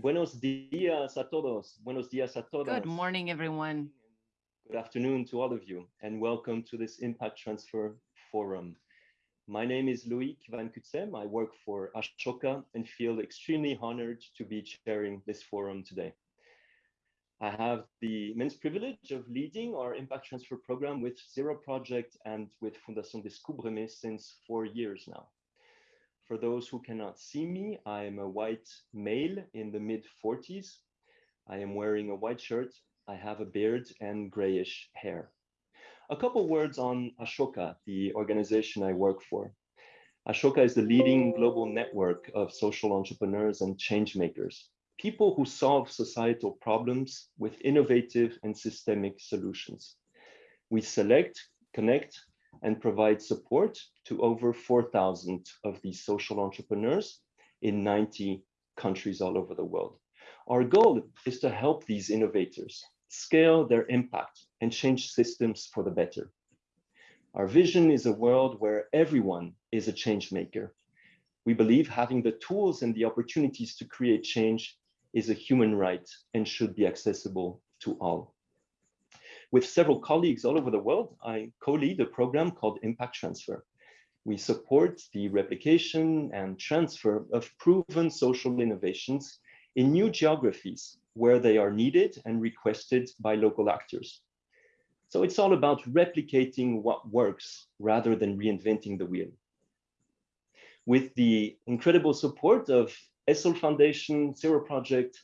Buenos días a todos. Buenos días a todos. Good morning, everyone. Good afternoon to all of you, and welcome to this Impact Transfer Forum. My name is Loic Van Cutsem. I work for Ashoka and feel extremely honored to be chairing this forum today. I have the immense privilege of leading our Impact Transfer program with Zero Project and with Fundación Descúbreme since four years now. For those who cannot see me, I am a white male in the mid 40s. I am wearing a white shirt. I have a beard and grayish hair. A couple words on Ashoka, the organization I work for. Ashoka is the leading global network of social entrepreneurs and change makers, people who solve societal problems with innovative and systemic solutions. We select, connect, and provide support to over 4,000 of these social entrepreneurs in 90 countries all over the world. Our goal is to help these innovators scale their impact and change systems for the better. Our vision is a world where everyone is a change maker. We believe having the tools and the opportunities to create change is a human right and should be accessible to all. With several colleagues all over the world, I co-lead a program called Impact Transfer. We support the replication and transfer of proven social innovations in new geographies where they are needed and requested by local actors. So it's all about replicating what works rather than reinventing the wheel. With the incredible support of Essl Foundation, Zero Project,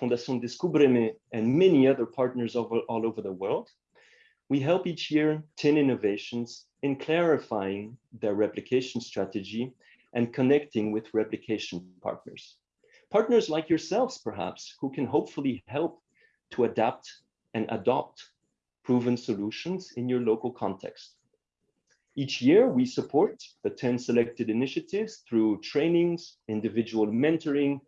Fundación Descúbreme, and many other partners over, all over the world, we help each year 10 innovations in clarifying their replication strategy and connecting with replication partners. Partners like yourselves, perhaps, who can hopefully help to adapt and adopt proven solutions in your local context. Each year, we support the 10 selected initiatives through trainings, individual mentoring,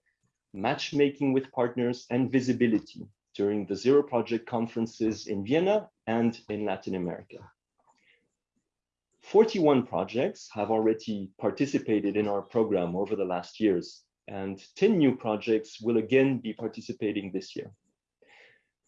matchmaking with partners, and visibility during the Zero Project conferences in Vienna and in Latin America. 41 projects have already participated in our program over the last years, and 10 new projects will again be participating this year.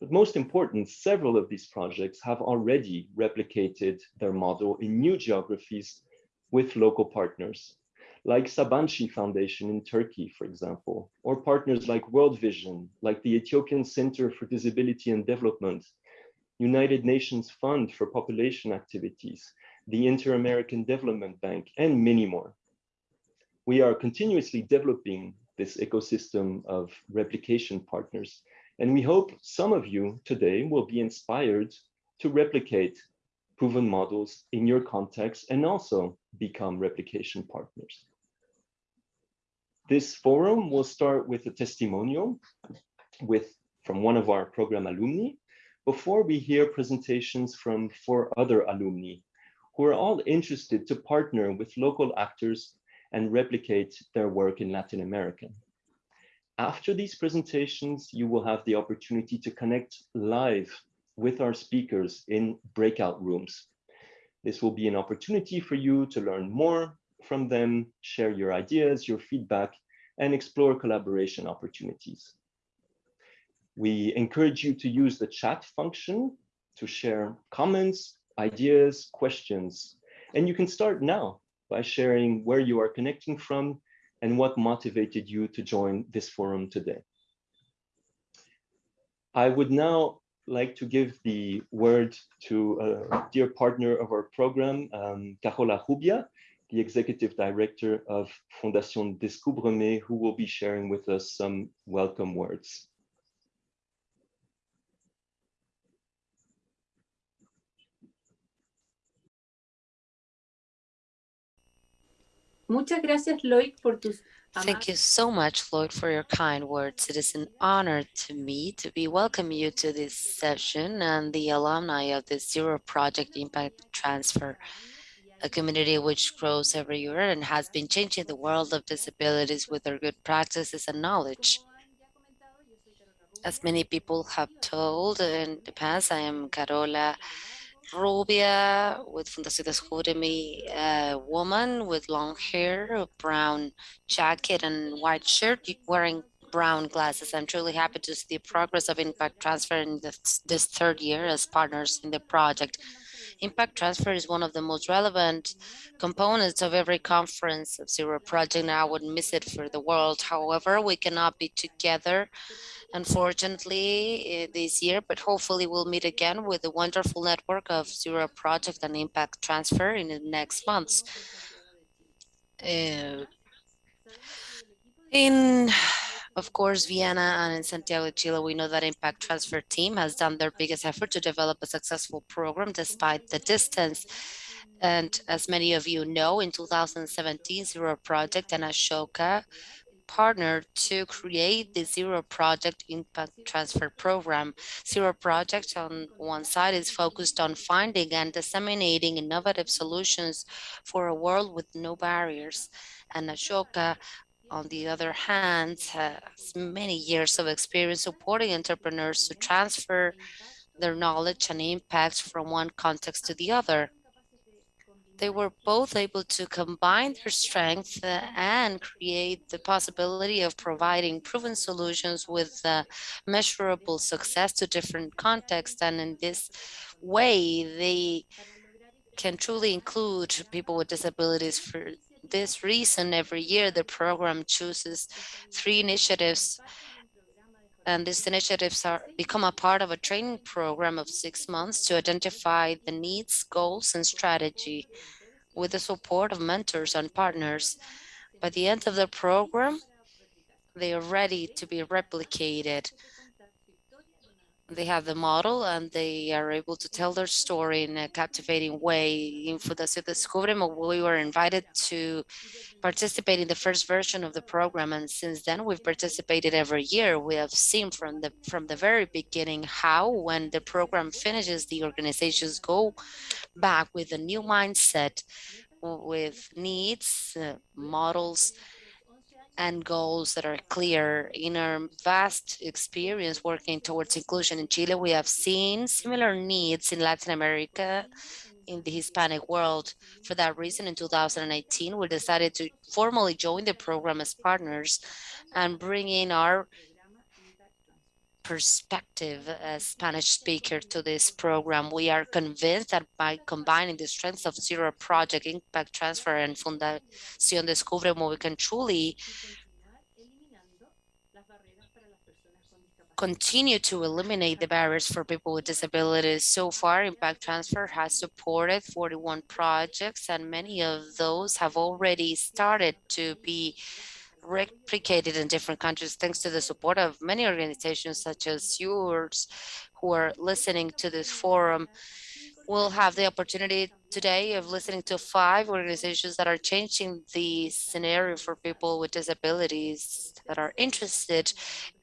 But most important, several of these projects have already replicated their model in new geographies with local partners, like Sabanci Foundation in Turkey, for example, or partners like World Vision, like the Ethiopian Center for Disability and Development, United Nations Fund for Population Activities, the Inter-American Development Bank, and many more. We are continuously developing this ecosystem of replication partners, and we hope some of you today will be inspired to replicate proven models in your context and also become replication partners. This forum will start with a testimonial with from one of our program alumni before we hear presentations from four other alumni who are all interested to partner with local actors and replicate their work in Latin America. After these presentations, you will have the opportunity to connect live with our speakers in breakout rooms. This will be an opportunity for you to learn more from them, share your ideas, your feedback, and explore collaboration opportunities. We encourage you to use the chat function to share comments, ideas, questions, and you can start now by sharing where you are connecting from and what motivated you to join this forum today. I would now like to give the word to a dear partner of our program, um, Carola Rubia, the executive director of Fundación Descúbreme, who will be sharing with us some welcome words. Muchas gracias, Loic, por tus Thank you so much, Lloyd, for your kind words. It is an honor to me to be welcoming you to this session and the alumni of the Zero Project Impact Transfer a community which grows every year and has been changing the world of disabilities with their good practices and knowledge. As many people have told in the past, I am Carola Rubia with Fundación Descúbreme, a uh, woman with long hair, a brown jacket and white shirt, wearing brown glasses. I'm truly happy to see the progress of impact transfer in this, this third year as partners in the project. Impact transfer is one of the most relevant components of every conference of Zero Project, and I wouldn't miss it for the world. However, we cannot be together, unfortunately, eh, this year, but hopefully we'll meet again with the wonderful network of Zero Project and Impact Transfer in the next months. Uh, in of course, Vienna and in Santiago de Chile, we know that Impact Transfer team has done their biggest effort to develop a successful program despite the distance. And as many of you know, in 2017, Zero Project and Ashoka partnered to create the Zero Project Impact Transfer Program. Zero Project on one side is focused on finding and disseminating innovative solutions for a world with no barriers. And Ashoka on the other hand, has many years of experience supporting entrepreneurs to transfer their knowledge and impact from one context to the other. They were both able to combine their strengths uh, and create the possibility of providing proven solutions with uh, measurable success to different contexts. And in this way, they can truly include people with disabilities for this reason, every year the program chooses three initiatives and these initiatives are become a part of a training program of six months to identify the needs, goals, and strategy with the support of mentors and partners. By the end of the program, they are ready to be replicated they have the model and they are able to tell their story in a captivating way. In Fundación Descúbreme, we were invited to participate in the first version of the program, and since then we've participated every year. We have seen from the from the very beginning how, when the program finishes, the organizations go back with a new mindset, with needs, uh, models, and goals that are clear. In our vast experience working towards inclusion in Chile, we have seen similar needs in Latin America, in the Hispanic world. For that reason, in 2018, we decided to formally join the program as partners and bring in our perspective as Spanish speaker to this program. We are convinced that by combining the strengths of Zero Project, Impact Transfer, and Fundación Descúbreme, we can truly continue to eliminate the barriers for people with disabilities. So far, Impact Transfer has supported 41 projects, and many of those have already started to be replicated in different countries thanks to the support of many organizations such as yours who are listening to this forum. We'll have the opportunity today of listening to five organizations that are changing the scenario for people with disabilities that are interested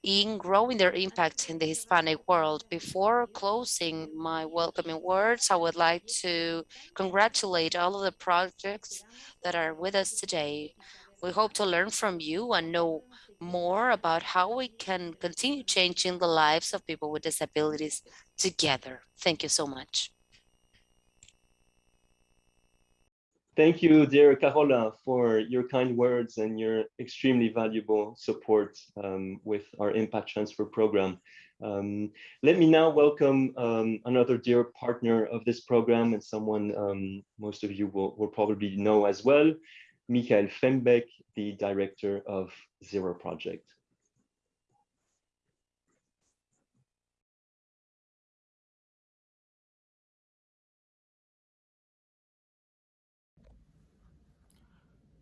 in growing their impact in the Hispanic world. Before closing my welcoming words, I would like to congratulate all of the projects that are with us today. We hope to learn from you and know more about how we can continue changing the lives of people with disabilities together. Thank you so much. Thank you, dear Carola, for your kind words and your extremely valuable support um, with our Impact Transfer program. Um, let me now welcome um, another dear partner of this program and someone um, most of you will, will probably know as well, Michael Fembek, the director of Zero Project.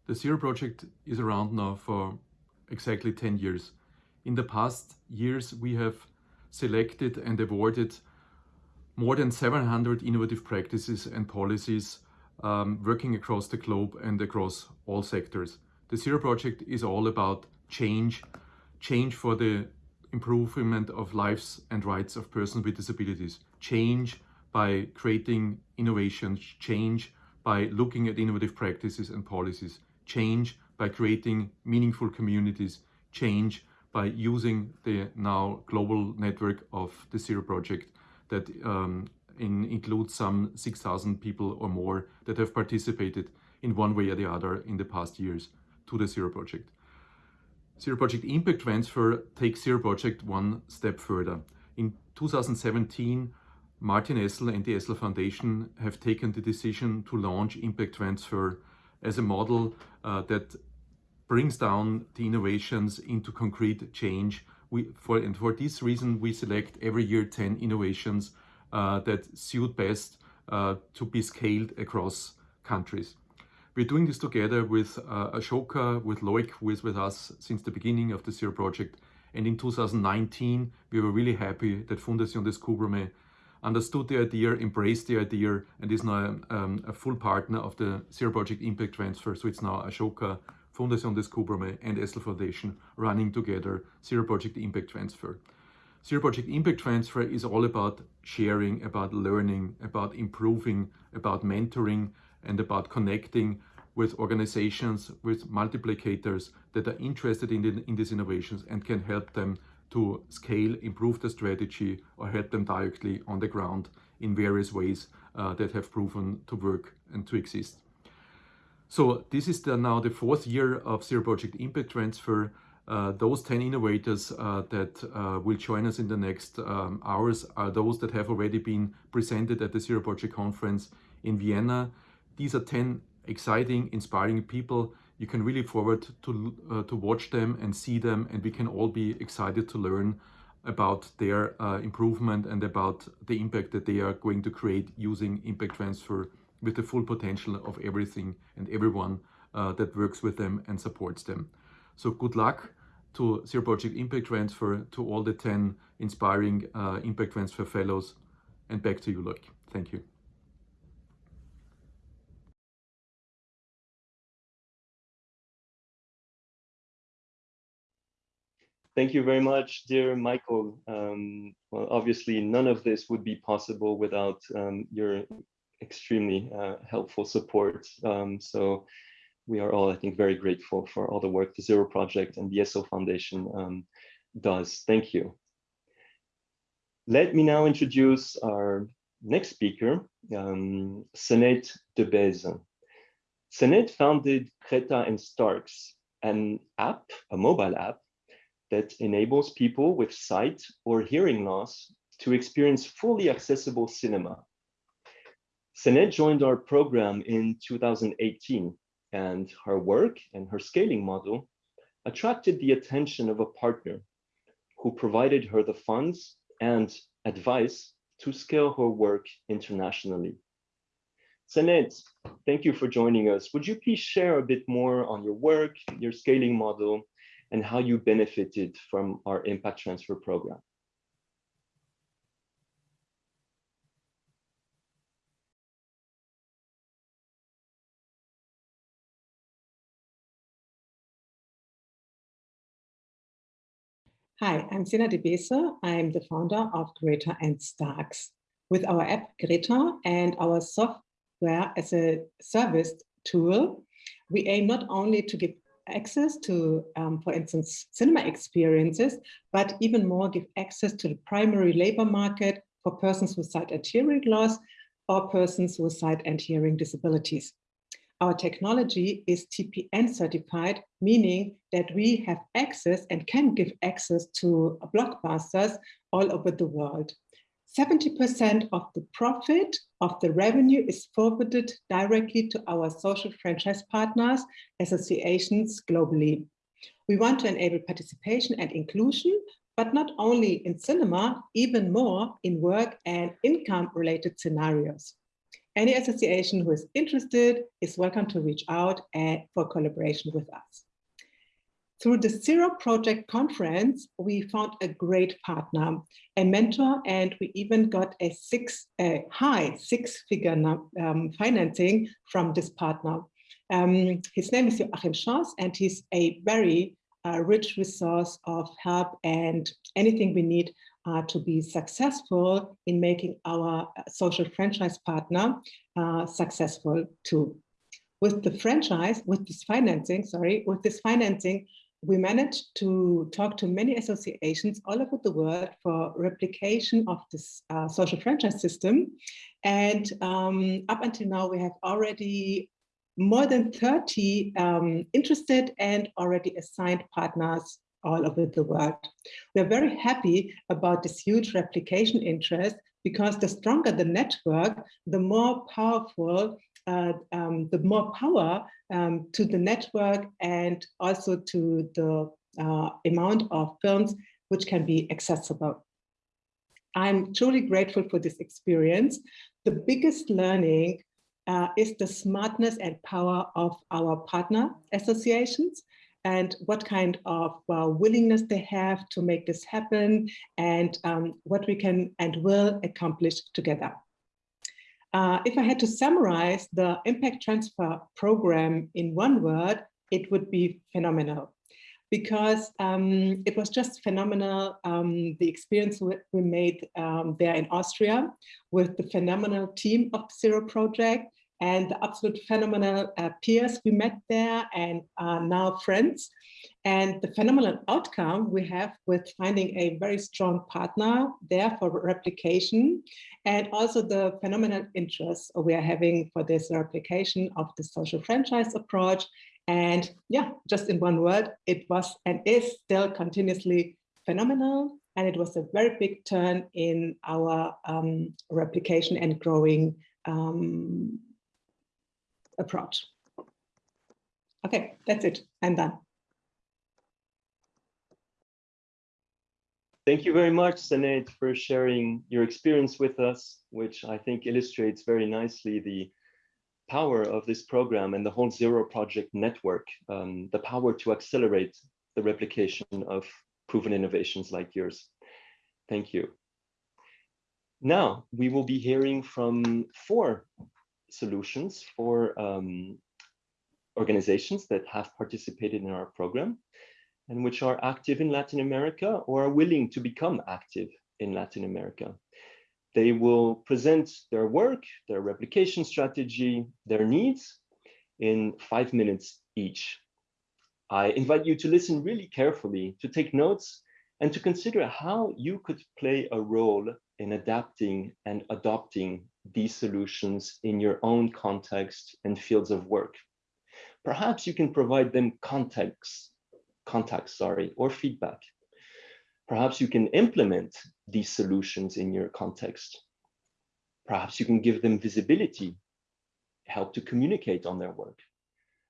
The Zero Project is around now for exactly 10 years. In the past years, we have selected and awarded more than 700 innovative practices and policies um, working across the globe and across all sectors. The Zero Project is all about change, change for the improvement of lives and rights of persons with disabilities, change by creating innovations, change by looking at innovative practices and policies, change by creating meaningful communities, change by using the now global network of the Zero Project that um, in, includes some 6,000 people or more that have participated in one way or the other in the past years to the Zero Project. Zero Project Impact Transfer takes Zero Project one step further. In 2017, Martin Essl and the Essl Foundation have taken the decision to launch Impact Transfer as a model uh, that brings down the innovations into concrete change. We, for, and for this reason, we select every year 10 innovations that suit best uh, to be scaled across countries. We're doing this together with uh, Ashoka, with Loic, who is with us since the beginning of the Zero project. And in 2019, we were really happy that Fundación Descúbreme understood the idea, embraced the idea, and is now um, a full partner of the Zero Project Impact Transfer. So it's now Ashoka, Fundación Descúbreme, and Essl Foundation running together Zero Project Impact Transfer. Zero Project Impact Transfer is all about sharing, about learning, about improving, about mentoring, and about connecting with organizations, with multiplicators that are interested in, the, in these innovations and can help them to scale, improve the strategy, or help them directly on the ground in various ways uh, that have proven to work and to exist. So this is the, now the fourth year of Zero Project Impact Transfer. Uh, those 10 innovators uh, that uh, will join us in the next um, hours are those that have already been presented at the Zero Project Conference in Vienna. These are 10 exciting, inspiring people you can really forward to, uh, to watch them and see them and we can all be excited to learn about their uh, improvement and about the impact that they are going to create using impact transfer with the full potential of everything and everyone uh, that works with them and supports them. So good luck to Zero Project Impact Transfer, to all the 10 inspiring uh, Impact Transfer Fellows, and back to you, Loic. Thank you. Thank you very much, dear Michael. Um, well, obviously, none of this would be possible without um, your extremely uh, helpful support. Um, so we are all, I think, very grateful for all the work the Zero Project and the Essl Foundation um, does. Thank you. Let me now introduce our next speaker, um, Seneit Debese. Seneit founded Greta and Starks, an app, a mobile app, that enables people with sight or hearing loss to experience fully accessible cinema. Seneit joined our program in 2018 and her work and her scaling model attracted the attention of a partner who provided her the funds and advice to scale her work internationally. Seneit, thank you for joining us. Would you please share a bit more on your work, your scaling model, and how you benefited from our impact transfer program. Hi, I'm Seneit Debese. I'm the founder of Greta and Starks. With our app Greta and our software as a service tool, we aim not only to give access to, um, for instance, cinema experiences, but even more give access to the primary labor market for persons with sight and hearing loss or persons with sight and hearing disabilities. Our technology is TPN certified, meaning that we have access and can give access to blockbusters all over the world. 70% of the profit of the revenue is forwarded directly to our social franchise partners, associations globally. We want to enable participation and inclusion, but not only in cinema, even more in work and income related scenarios. Any association who is interested is welcome to reach out for collaboration with us. Through the Zero Project Conference, we found a great partner, a mentor, and we even got a six, a high six-figure um, financing from this partner. Um, his name is Joachim Schoss, and he's a very uh, rich resource of help and anything we need uh, to be successful in making our uh, social franchise partner uh, successful too. With the franchise, with this financing, sorry, with this financing, we managed to talk to many associations all over the world for replication of this uh, social franchise system. And um, up until now, we have already more than 30 um, interested and already assigned partners all over the world. We're very happy about this huge replication interest because the stronger the network, the more powerful, uh, um, the more power um, to the network and also to the uh, amount of films which can be accessible. I'm truly grateful for this experience. The biggest learning uh, is the smartness and power of our partner associations and what kind of uh, willingness they have to make this happen and um, what we can and will accomplish together. Uh, if I had to summarize the impact transfer program in one word, it would be phenomenal because um, it was just phenomenal, um, the experience we made um, there in Austria with the phenomenal team of Zero Project and the absolute phenomenal uh, peers we met there and are now friends. And the phenomenal outcome we have with finding a very strong partner there for replication and also the phenomenal interest we are having for this replication of the social franchise approach and yeah, just in one word, it was and is still continuously phenomenal. And it was a very big turn in our um, replication and growing um, approach. Okay, that's it. I'm done. Thank you very much, Sinead, for sharing your experience with us, which I think illustrates very nicely the power of this program and the whole Zero Project network, um, the power to accelerate the replication of proven innovations like yours. Thank you. Now, we will be hearing from four solutions for um, organizations that have participated in our program and which are active in Latin America or are willing to become active in Latin America. They will present their work, their replication strategy, their needs in five minutes each. I invite you to listen really carefully, to take notes, and to consider how you could play a role in adapting and adopting these solutions in your own context and fields of work. Perhaps you can provide them context, context, sorry, or feedback. Perhaps you can implement these solutions in your context. Perhaps you can give them visibility, help to communicate on their work.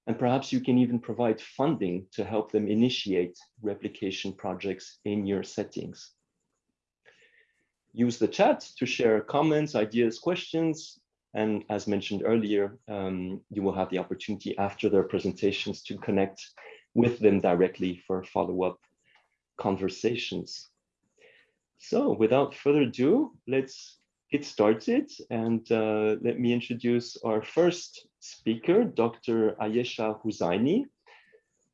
And perhaps you can even provide funding to help them initiate replication projects in your settings. Use the chat to share comments, ideas, questions, and as mentioned earlier, um, you will have the opportunity after their presentations to connect with them directly for follow-up conversations. So without further ado, let's get started and uh, let me introduce our first speaker, Dr. Ayesha Husaini.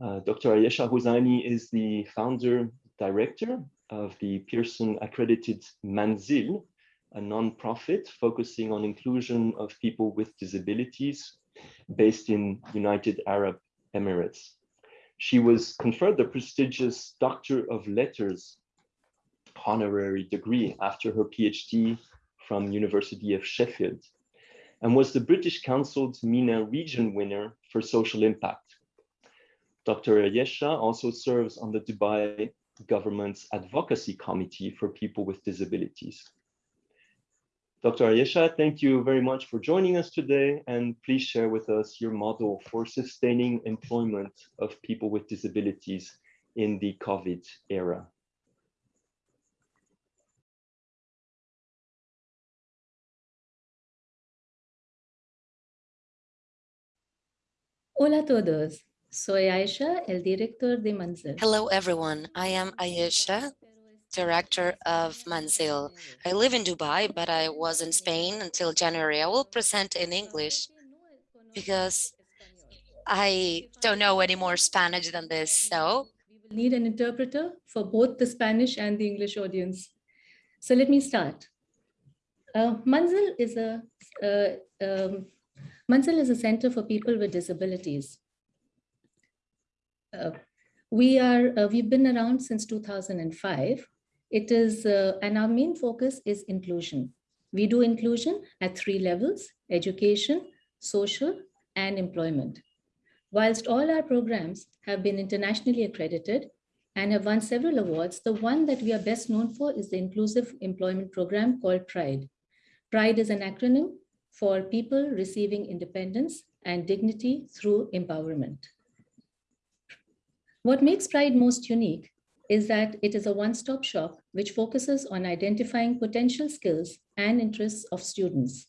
Uh, Dr. Ayesha Husaini is the founder director of the Pearson accredited Manzil, a non-profit focusing on inclusion of people with disabilities based in United Arab Emirates. She was conferred the prestigious Doctor of Letters honorary degree after her PhD from University of Sheffield and was the British Council's MENA region winner for social impact. Dr. Ayesha also serves on the Dubai government's advocacy committee for people with disabilities. Dr. Ayesha, thank you very much for joining us today and please share with us your model for sustaining employment of people with disabilities in the COVID era. Hola a todos. Soy Ayesha, el director de Manzil. Hello, everyone. I am Ayesha, director of Manzil. I live in Dubai, but I was in Spain until January. I will present in English because I don't know any more Spanish than this, so. We will need an interpreter for both the Spanish and the English audience. So let me start. Uh, Manzil is a, uh, um, Manzil is a center for people with disabilities. Uh, we are, uh, we've been around since 2005 it is, uh, and our main focus is inclusion. We do inclusion at three levels, education, social, and employment. Whilst all our programs have been internationally accredited and have won several awards, the one that we are best known for is the Inclusive Employment Program called PRIDE. PRIDE is an acronym for People Receiving Independence and Dignity Through Empowerment. What makes PRIDE most unique is that it is a one-stop shop which focuses on identifying potential skills and interests of students.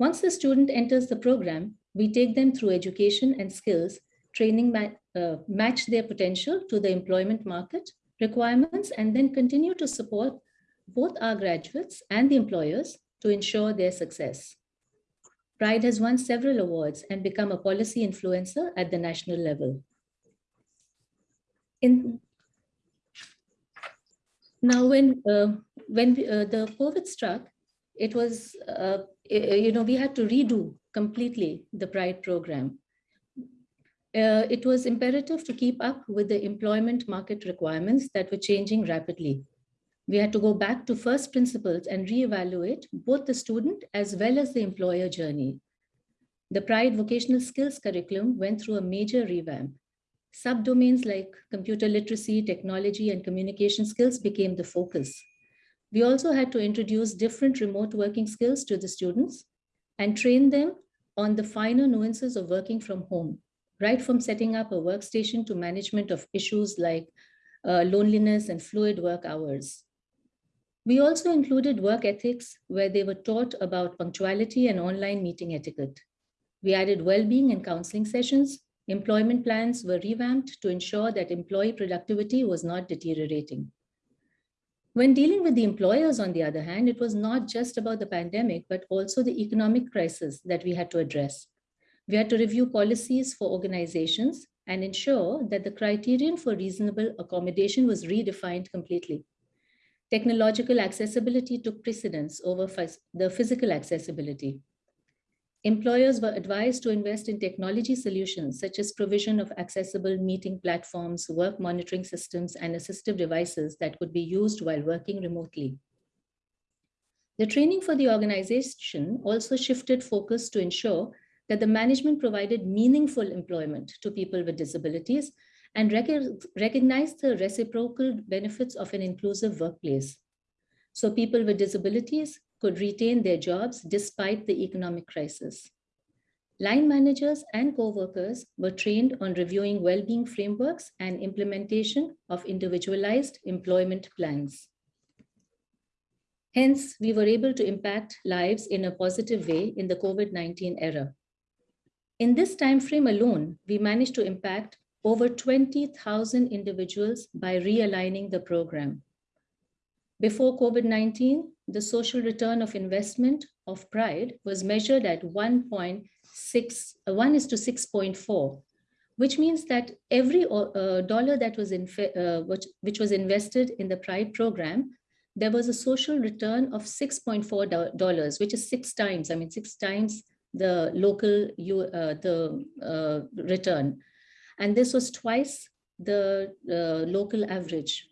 Once the student enters the program, we take them through education and skills, training ma uh, match their potential to the employment market requirements, and then continue to support both our graduates and the employers to ensure their success. Pride has won several awards and become a policy influencer at the national level. In now, when uh, when uh, the COVID struck, it was uh, you know we had to redo completely the Pride program. Uh, it was imperative to keep up with the employment market requirements that were changing rapidly. We had to go back to first principles and reevaluate both the student as well as the employer journey. The Pride vocational skills curriculum went through a major revamp. Subdomains like computer literacy, technology, and communication skills became the focus. We also had to introduce different remote working skills to the students and train them on the finer nuances of working from home, right from setting up a workstation to management of issues like uh, loneliness and fluid work hours. We also included work ethics where they were taught about punctuality and online meeting etiquette. We added well-being and counseling sessions. Employment plans were revamped to ensure that employee productivity was not deteriorating. When dealing with the employers, on the other hand, it was not just about the pandemic, but also the economic crisis that we had to address. We had to review policies for organizations and ensure that the criterion for reasonable accommodation was redefined completely. Technological accessibility took precedence over the physical accessibility. Employers were advised to invest in technology solutions such as provision of accessible meeting platforms, work monitoring systems, and assistive devices that could be used while working remotely. The training for the organization also shifted focus to ensure that the management provided meaningful employment to people with disabilities and rec recognized the reciprocal benefits of an inclusive workplace. So people with disabilities could retain their jobs despite the economic crisis. Line managers and co-workers were trained on reviewing well-being frameworks and implementation of individualized employment plans. Hence, we were able to impact lives in a positive way in the COVID-19 era. In this time frame alone, we managed to impact over 20,000 individuals by realigning the program. Before COVID-19, the social return of investment of Pride was measured at 1.6, uh, 1 is to 6.4, which means that every uh, dollar that was in, uh, which, which was invested in the Pride program, there was a social return of $6.4, which is six times, I mean, six times the local uh, the uh, return. And this was twice the uh, local average.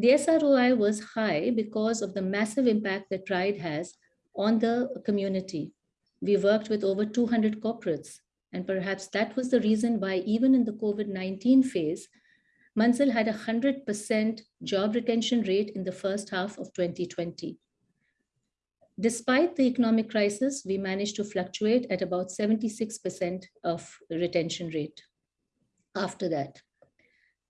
The SROI was high because of the massive impact that Pride has on the community. We worked with over 200 corporates, and perhaps that was the reason why even in the COVID-19 phase, Manzil had a 100% job retention rate in the first half of 2020. Despite the economic crisis, we managed to fluctuate at about 76% of retention rate after that.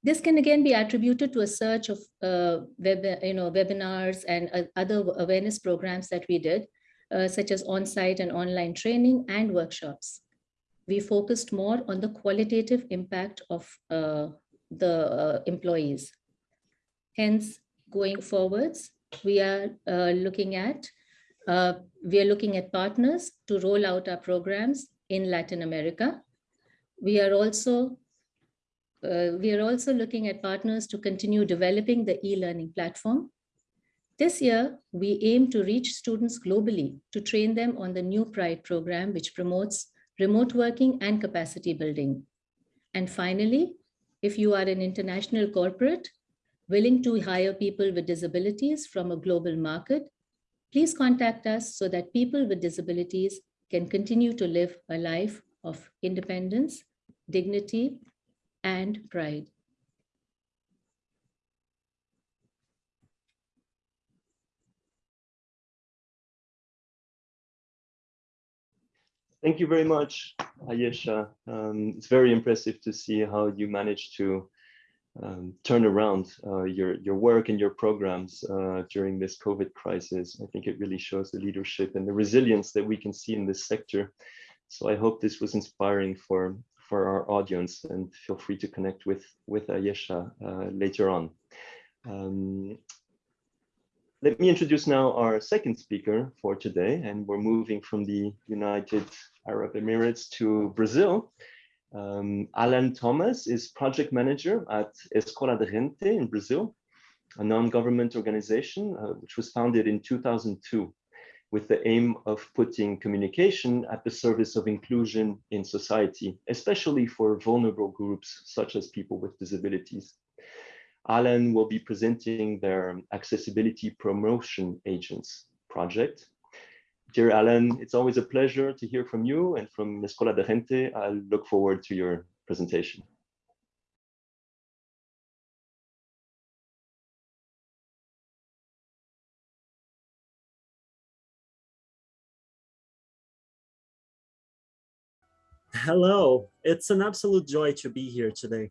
This can again be attributed to a search of uh, web, you know, webinars and uh, other awareness programs that we did, uh, such as on-site and online training and workshops. We focused more on the qualitative impact of uh, the uh, employees. Hence, going forwards, we are uh, looking at we are looking at partners to roll out our programs in Latin America. We are also uh, we are also looking at partners to continue developing the e-learning platform. This year, we aim to reach students globally to train them on the new PRIDE program, which promotes remote working and capacity building. And finally, if you are an international corporate willing to hire people with disabilities from a global market, please contact us so that people with disabilities can continue to live a life of independence, dignity, and pride. Thank you very much, Ayesha. Um, it's very impressive to see how you managed to um, turn around uh, your, your work and your programs uh, during this COVID crisis. I think it really shows the leadership and the resilience that we can see in this sector. So I hope this was inspiring for, for our audience and feel free to connect with, with Ayesha uh, later on. Um, let me introduce now our second speaker for today, and we're moving from the United Arab Emirates to Brazil. Um, Alan Thomas is project manager at Escola de Gente in Brazil, a non-government organization uh, which was founded in 2002 with the aim of putting communication at the service of inclusion in society, especially for vulnerable groups such as people with disabilities. Alan will be presenting their accessibility promotion agents project. Dear Alan, it's always a pleasure to hear from you and from Escola de Gente. I look forward to your presentation. Hello, it's an absolute joy to be here today.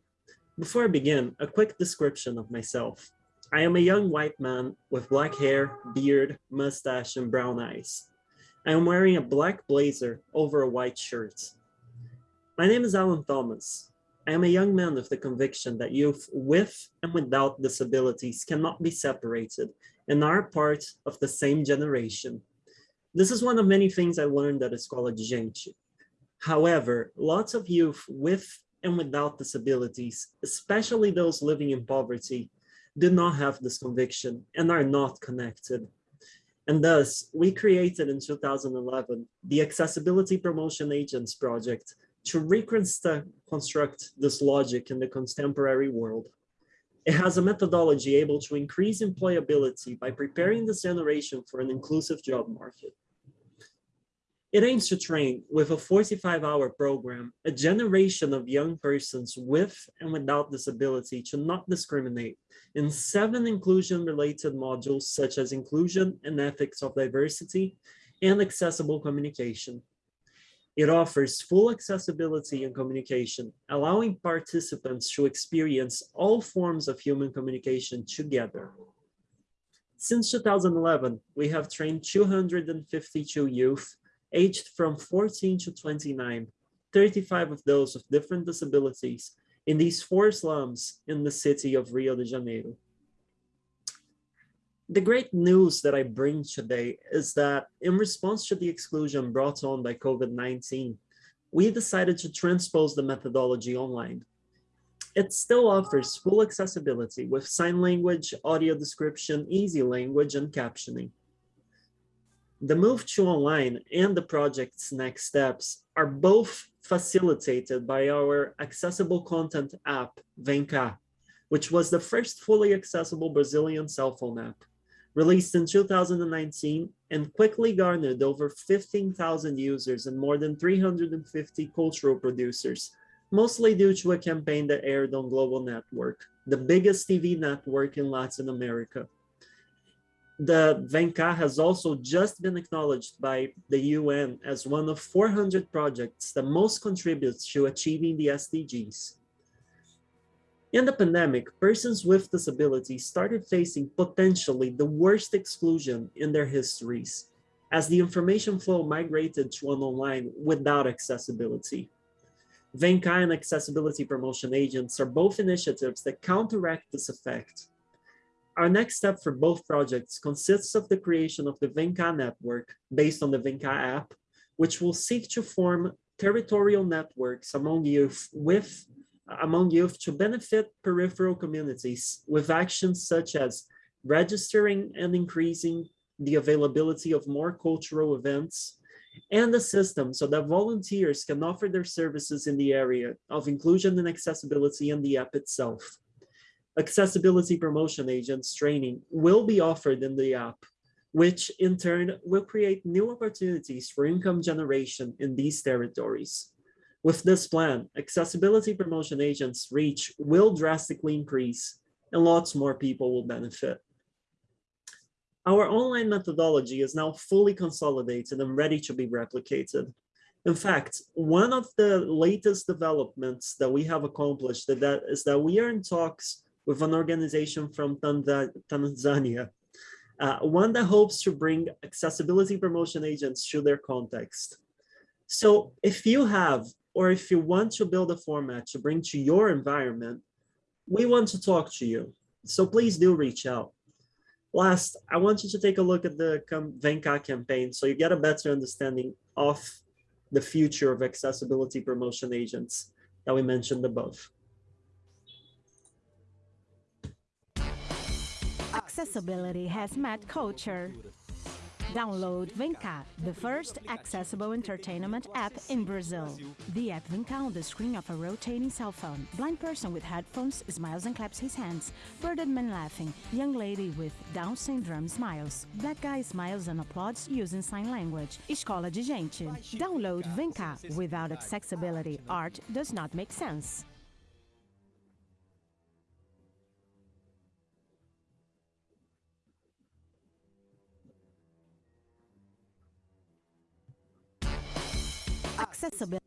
Before I begin, a quick description of myself. I am a young white man with black hair, beard, mustache, and brown eyes. I am wearing a black blazer over a white shirt. My name is Alan Thomas. I am a young man with the conviction that youth with and without disabilities cannot be separated and are part of the same generation. This is one of many things I learned at Escola de Gente. However, lots of youth with and without disabilities, especially those living in poverty, do not have this conviction and are not connected. And thus, we created in 2011 the Accessibility Promotion Agents Project to reconstruct this logic in the contemporary world. It has a methodology able to increase employability by preparing this generation for an inclusive job market. It aims to train, with a 45-hour program, a generation of young persons with and without disability to not discriminate in seven inclusion-related modules such as inclusion and ethics of diversity and accessible communication. It offers full accessibility and communication, allowing participants to experience all forms of human communication together. Since 2011, we have trained 252 youth aged from 14 to 29, 35 of those with different disabilities in these four slums in the city of Rio de Janeiro. The great news that I bring today is that in response to the exclusion brought on by COVID-19, we decided to transpose the methodology online. It still offers full accessibility with sign language, audio description, easy language, and captioning. The move to online and the project's next steps are both facilitated by our accessible content app, Venka, which was the first fully accessible Brazilian cell phone app, released in 2019 and quickly garnered over 15,000 users and more than 350 cultural producers, mostly due to a campaign that aired on Globo Network, the biggest TV network in Latin America the Venka has also just been acknowledged by the UN as one of 400 projects that most contributes to achieving the SDGs. In the pandemic, persons with disabilities started facing potentially the worst exclusion in their histories as the information flow migrated to an online without accessibility. Venka and accessibility promotion agents are both initiatives that counteract this effect our next step for both projects consists of the creation of the Venka network based on the Venka app, which will seek to form territorial networks among youth with among youth to benefit peripheral communities with actions such as registering and increasing the availability of more cultural events and the system so that volunteers can offer their services in the area of inclusion and accessibility in the app itself accessibility promotion agents training will be offered in the app, which in turn will create new opportunities for income generation in these territories. With this plan, accessibility promotion agents' reach will drastically increase and lots more people will benefit. Our online methodology is now fully consolidated and ready to be replicated. In fact, one of the latest developments that we have accomplished is that we are in talks with an organization from Tanzania, uh, one that hopes to bring accessibility promotion agents to their context. So if you have, or if you want to build a format to bring to your environment, we want to talk to you. So please do reach out. Last, I want you to take a look at the Vinca campaign so you get a better understanding of the future of accessibility promotion agents that we mentioned above. Accessibility has met culture. Download Vinca, the first accessible entertainment app in Brazil. The app Vinca on the screen of a rotating cell phone. Blind person with headphones smiles and claps his hands. Bearded man laughing. Young lady with Down syndrome smiles. Black guy smiles and applauds using sign language. Escola de gente. Download Vinca. Without accessibility, art does not make sense. Accessibility?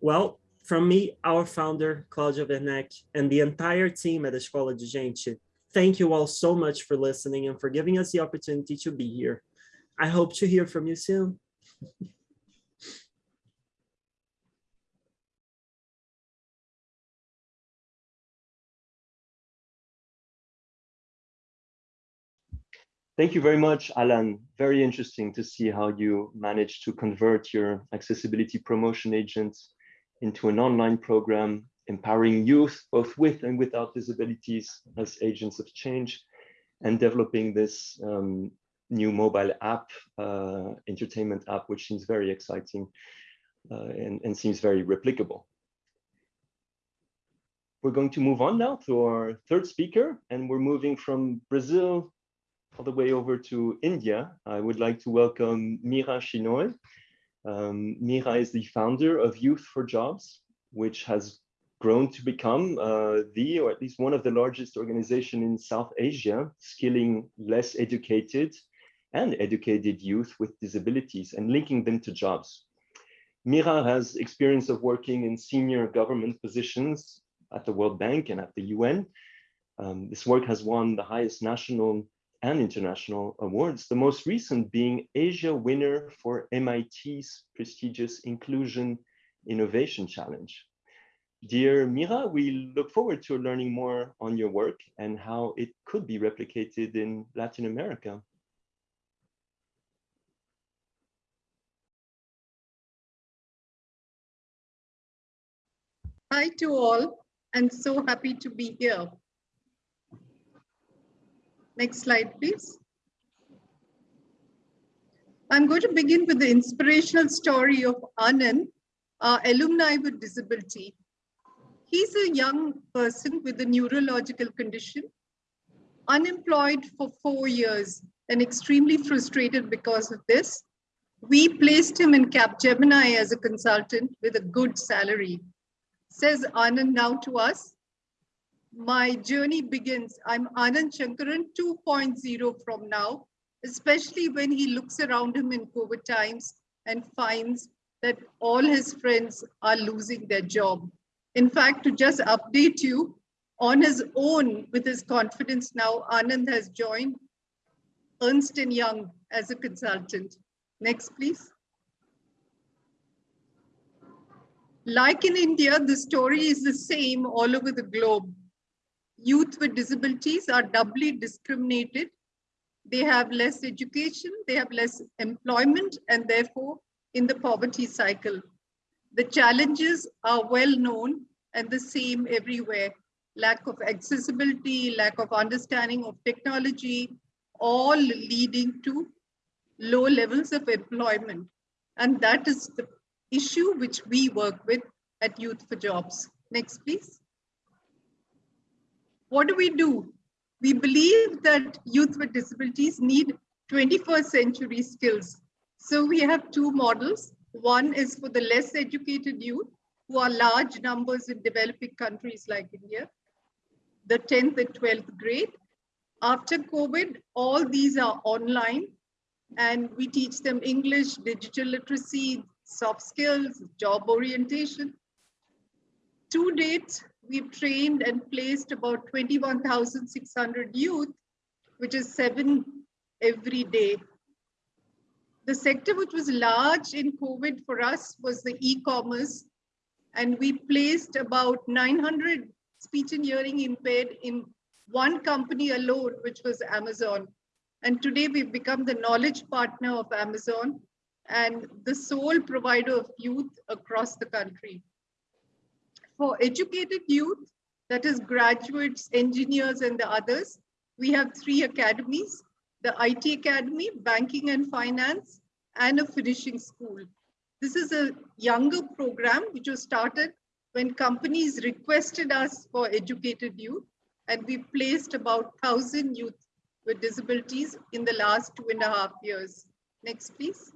Well, from me, our founder, Claudia Werneck, and the entire team at Escola de Gente, thank you all so much for listening and for giving us the opportunity to be here. I hope to hear from you soon. Thank you very much, Alan. Very interesting to see how you managed to convert your accessibility promotion agents into an online program, empowering youth, both with and without disabilities as agents of change, and developing this um, new mobile app, uh, entertainment app, which seems very exciting uh, and, and seems very replicable. We're going to move on now to our third speaker, and we're moving from Brazil all the way over to India, I would like to welcome Meera Shenoy. Um, Meera is the founder of Youth for Jobs, which has grown to become uh, the, or at least one of the largest organization in South Asia, skilling less educated and educated youth with disabilities and linking them to jobs. Mira has experience of working in senior government positions at the World Bank and at the UN. Um, this work has won the highest national and international awards, the most recent being Asia winner for MIT's prestigious Inclusion Innovation Challenge. Dear Meera, we look forward to learning more on your work and how it could be replicated in Latin America. Hi to all, and so happy to be here. Next slide, please. I'm going to begin with the inspirational story of Anand, our alumni with disability. He's a young person with a neurological condition, unemployed for four years and extremely frustrated because of this. We placed him in Capgemini as a consultant with a good salary. Says Anand now to us, my journey begins. I'm Anand Shankaran 2.0 from now, especially when he looks around him in COVID times and finds that all his friends are losing their job. In fact, to just update you, on his own, with his confidence now, Anand has joined Ernst & Young as a consultant. Next, please. Like in India, the story is the same all over the globe youth with disabilities are doubly discriminated. They have less education, they have less employment, and therefore in the poverty cycle. The challenges are well known and the same everywhere. Lack of accessibility, lack of understanding of technology, all leading to low levels of employment. And that is the issue which we work with at Youth for Jobs. Next, please what do we do? We believe that youth with disabilities need 21st century skills. So we have two models. One is for the less educated youth, who are large numbers in developing countries like India, the 10th and 12th grade. After COVID, all these are online and we teach them English, digital literacy, soft skills, job orientation. To date, we've trained and placed about 21,600 youth, which is seven every day. The sector which was large in COVID for us was the e-commerce, and we placed about 900 speech and hearing impaired in one company alone, which was Amazon. And today we've become the knowledge partner of Amazon and the sole provider of youth across the country. For educated youth, that is graduates, engineers, and the others, we have three academies, the IT Academy, Banking and Finance, and a finishing school. This is a younger program which was started when companies requested us for educated youth, and we placed about 1,000 youth with disabilities in the last two and a half years. Next, please.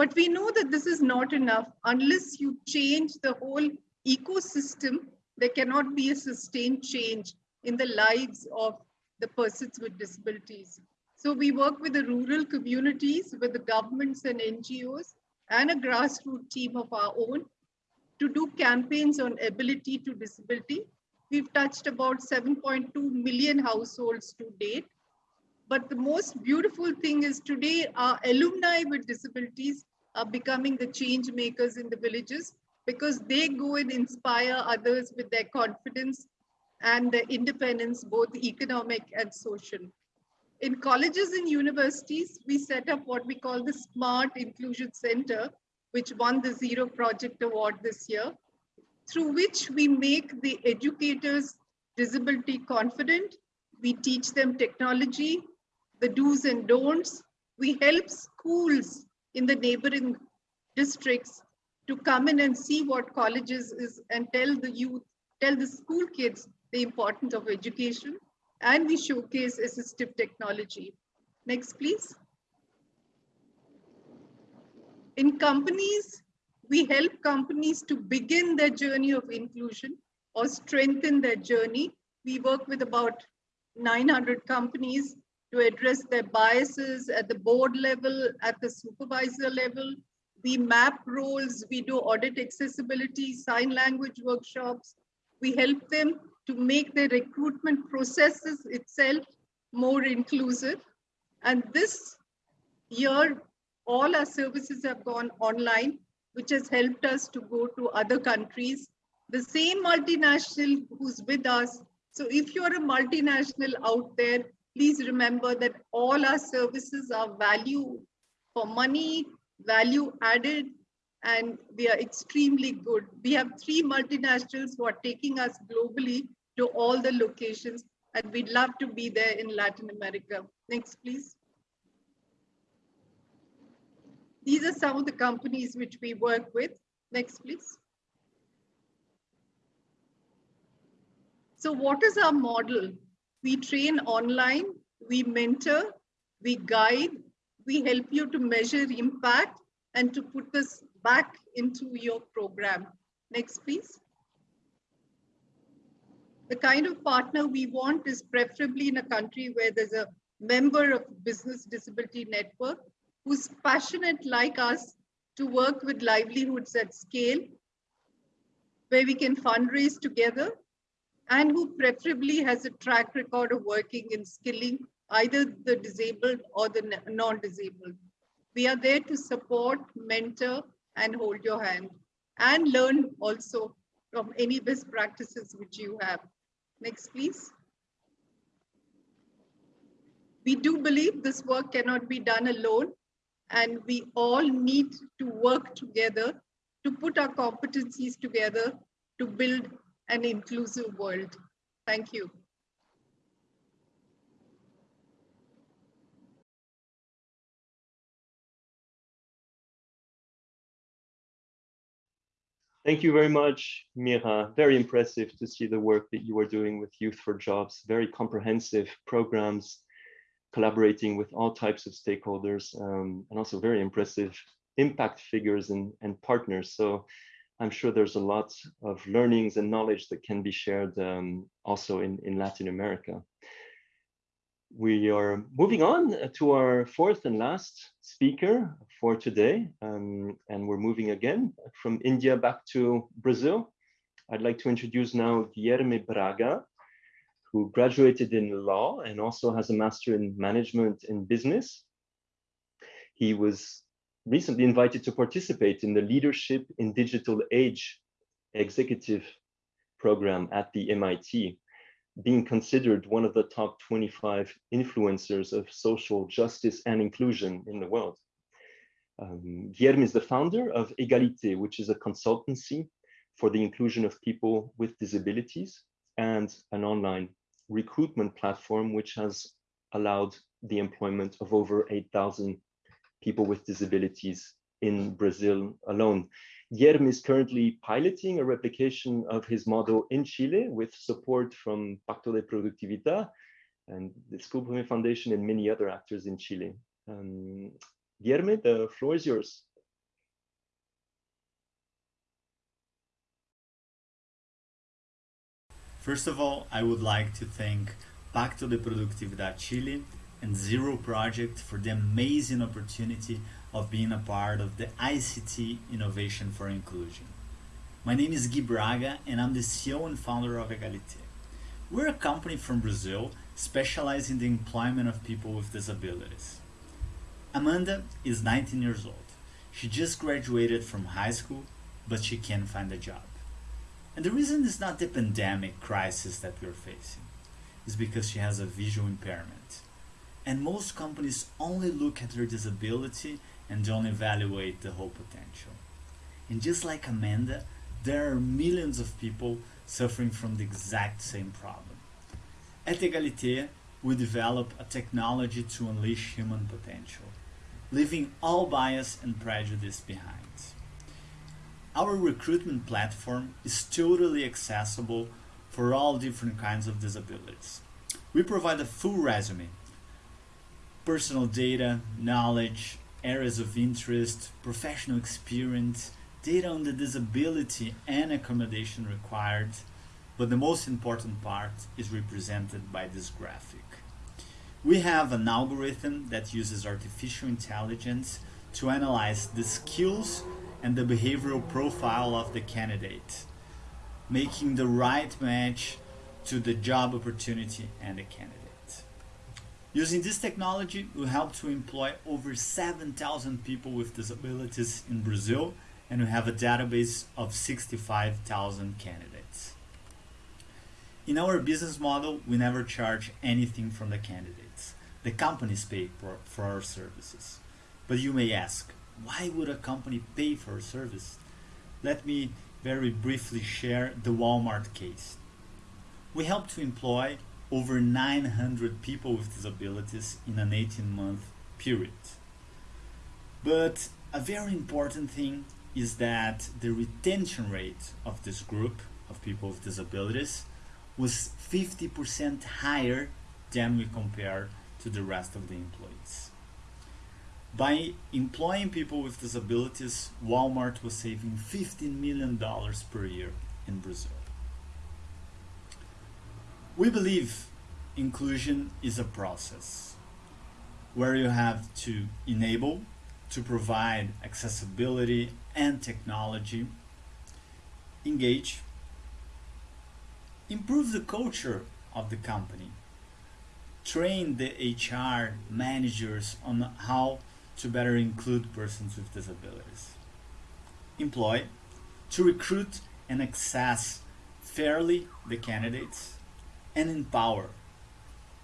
But we know that this is not enough. Unless you change the whole ecosystem, there cannot be a sustained change in the lives of the persons with disabilities. So we work with the rural communities, with the governments and NGOs, and a grassroots team of our own to do campaigns on ability to disability We've touched about 7.2 million households to date. But the most beautiful thing is today our alumni with disabilities are becoming the change makers in the villages because they go and inspire others with their confidence and their independence, both economic and social. In colleges and universities, we set up what we call the Smart Inclusion Center, which won the Zero Project Award this year through which we make the educators disability confident. We teach them technology, the do's and don'ts. We help schools in the neighboring districts to come in and see what colleges is and tell the youth, tell the school kids the importance of education. And we showcase assistive technology. Next, please. In companies, we help companies to begin their journey of inclusion or strengthen their journey. We work with about 900 companies to address their biases at the board level, at the supervisor level. We map roles, we do audit accessibility, sign language workshops. We help them to make their recruitment processes itself more inclusive. And this year, all our services have gone online which has helped us to go to other countries. The same multinational who's with us. So if you're a multinational out there, please remember that all our services are value for money, value added, and we are extremely good. We have three multinationals who are taking us globally to all the locations, and we'd love to be there in Latin America. Next, please. These are some of the companies which we work with. Next, please. So what is our model? We train online, we mentor, we guide, we help you to measure impact and to put this back into your program. Next, please. The kind of partner we want is preferably in a country where there's a member of Business Disability Network who's passionate like us to work with livelihoods at scale, where we can fundraise together, and who preferably has a track record of working in skilling either the disabled or the non-disabled. We are there to support, mentor, and hold your hand, and learn also from any best practices which you have. Next, please. We do believe this work cannot be done alone and we all need to work together to put our competencies together to build an inclusive world. Thank you. Thank you very much, Meera. Very impressive to see the work that you are doing with Youth for Jobs, very comprehensive programs collaborating with all types of stakeholders um, and also very impressive impact figures and, and partners. So I'm sure there's a lot of learnings and knowledge that can be shared um, also in, in Latin America. We are moving on to our fourth and last speaker for today. Um, and we're moving again from India back to Brazil. I'd like to introduce now Guilherme Braga, who graduated in law and also has a master in management and business. He was recently invited to participate in the Leadership in Digital Age executive program at the MIT, being considered one of the top 25 influencers of social justice and inclusion in the world. Um, Guilherme is the founder of Egalité, which is a consultancy for the inclusion of people with disabilities and an online recruitment platform, which has allowed the employment of over 8,000 people with disabilities in Brazil alone. Guilherme is currently piloting a replication of his model in Chile with support from Pacto de Productividad and the Essl Foundation and many other actors in Chile. Um, the floor is yours. First of all, I would like to thank Pacto de Productividad Chile and Zero Project for the amazing opportunity of being a part of the ICT Innovation for Inclusion. My name is Gui Braga and I'm the CEO and founder of Egalité. We're a company from Brazil specializing in the employment of people with disabilities. Amanda is 19 years old. She just graduated from high school, but she can't find a job. And the reason is not the pandemic crisis that we're facing, is because she has a visual impairment. And most companies only look at her disability and don't evaluate the whole potential. And just like Amanda, there are millions of people suffering from the exact same problem. At Egalité, we develop a technology to unleash human potential, leaving all bias and prejudice behind. Our recruitment platform is totally accessible for all different kinds of disabilities. We provide a full resume, personal data, knowledge, areas of interest, professional experience, data on the disability and accommodation required, but the most important part is represented by this graphic. We have an algorithm that uses artificial intelligence to analyze the skills and the behavioral profile of the candidate, making the right match to the job opportunity and the candidate. Using this technology, we help to employ over 7,000 people with disabilities in Brazil, and we have a database of 65,000 candidates. In our business model, we never charge anything from the candidates. The companies pay for, for our services. But you may ask, why would a company pay for a service? Let me very briefly share the Walmart case. We help to employ over 900 people with disabilities in an 18 month period. But a very important thing is that the retention rate of this group of people with disabilities was 50% higher than we compare to the rest of the employees. By employing people with disabilities, Walmart was saving $15 million per year in Brazil. We believe inclusion is a process where you have to enable, to provide accessibility and technology, engage, improve the culture of the company, train the HR managers on how to better include persons with disabilities, employ, to recruit and access fairly the candidates, and empower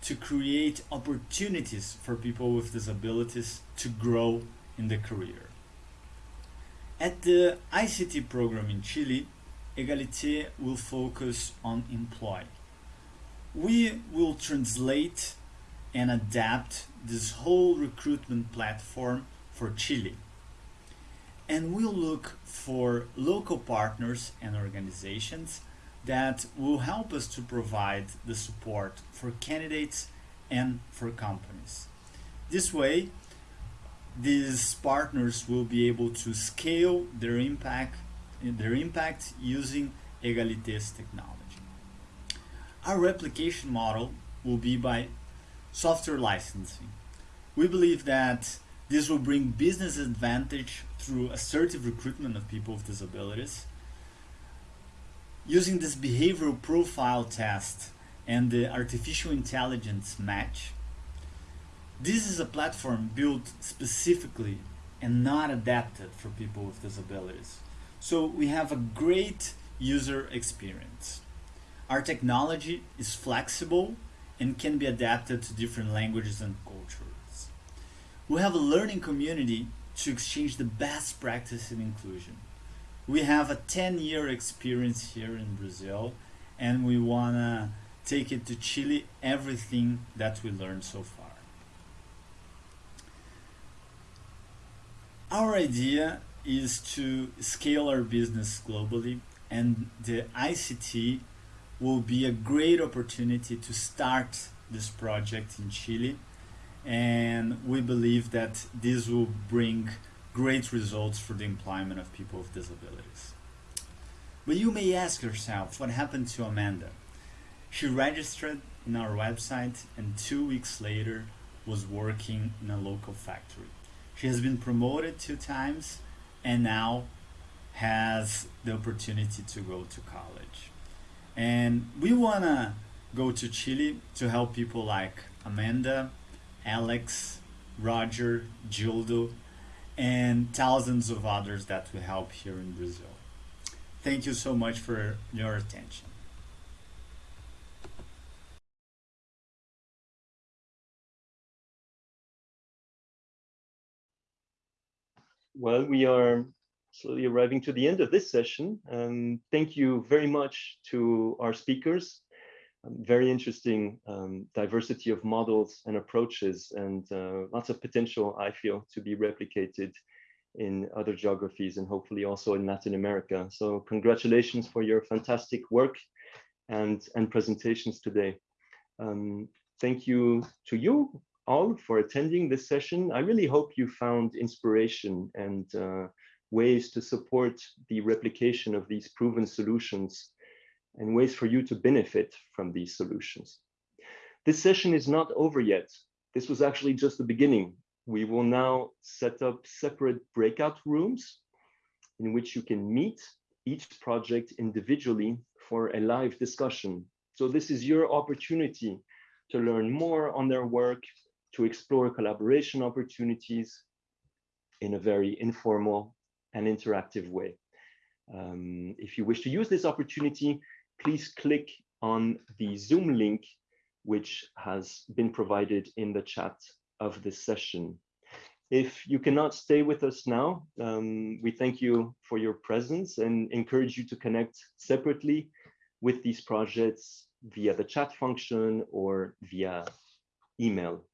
to create opportunities for people with disabilities to grow in the career. At the ICT program in Chile, Egalité will focus on employ. We will translate and adapt this whole recruitment platform for Chile. And we'll look for local partners and organizations that will help us to provide the support for candidates and for companies. This way, these partners will be able to scale their impact, their impact using Egalité's technology. Our replication model will be by software licensing. We believe that this will bring business advantage through assertive recruitment of people with disabilities. Using this behavioral profile test and the artificial intelligence match, this is a platform built specifically and not adapted for people with disabilities. So we have a great user experience. Our technology is flexible and can be adapted to different languages and cultures. We have a learning community to exchange the best practice in inclusion. We have a 10-year experience here in Brazil and we want to take it to Chile, everything that we learned so far. Our idea is to scale our business globally and the ICT will be a great opportunity to start this project in Chile and we believe that this will bring great results for the employment of people with disabilities. But you may ask yourself what happened to Amanda. She registered in our website and two weeks later was working in a local factory. She has been promoted two times and now has the opportunity to go to college. And we want to go to Chile to help people like Amanda, Alex, Roger, Gildo, and thousands of others that we help here in Brazil. Thank you so much for your attention. Well, we are slowly arriving to the end of this session. Um, thank you very much to our speakers. Um, very interesting um, diversity of models and approaches and uh, lots of potential, I feel, to be replicated in other geographies and hopefully also in Latin America. So congratulations for your fantastic work and, and presentations today. Um, thank you to you all for attending this session. I really hope you found inspiration and uh, ways to support the replication of these proven solutions and ways for you to benefit from these solutions. This session is not over yet. This was actually just the beginning. We will now set up separate breakout rooms in which you can meet each project individually for a live discussion. So this is your opportunity to learn more on their work, to explore collaboration opportunities in a very informal and interactive way. Um, if you wish to use this opportunity, please click on the Zoom link, which has been provided in the chat of this session. If you cannot stay with us now, um, we thank you for your presence and encourage you to connect separately with these projects via the chat function or via email.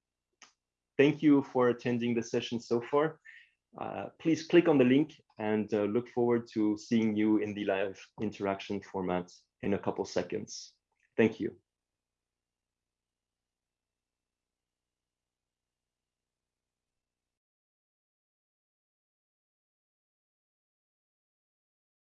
Thank you for attending the session so far. Uh, please click on the link and uh, look forward to seeing you in the live interaction format in a couple seconds. Thank you.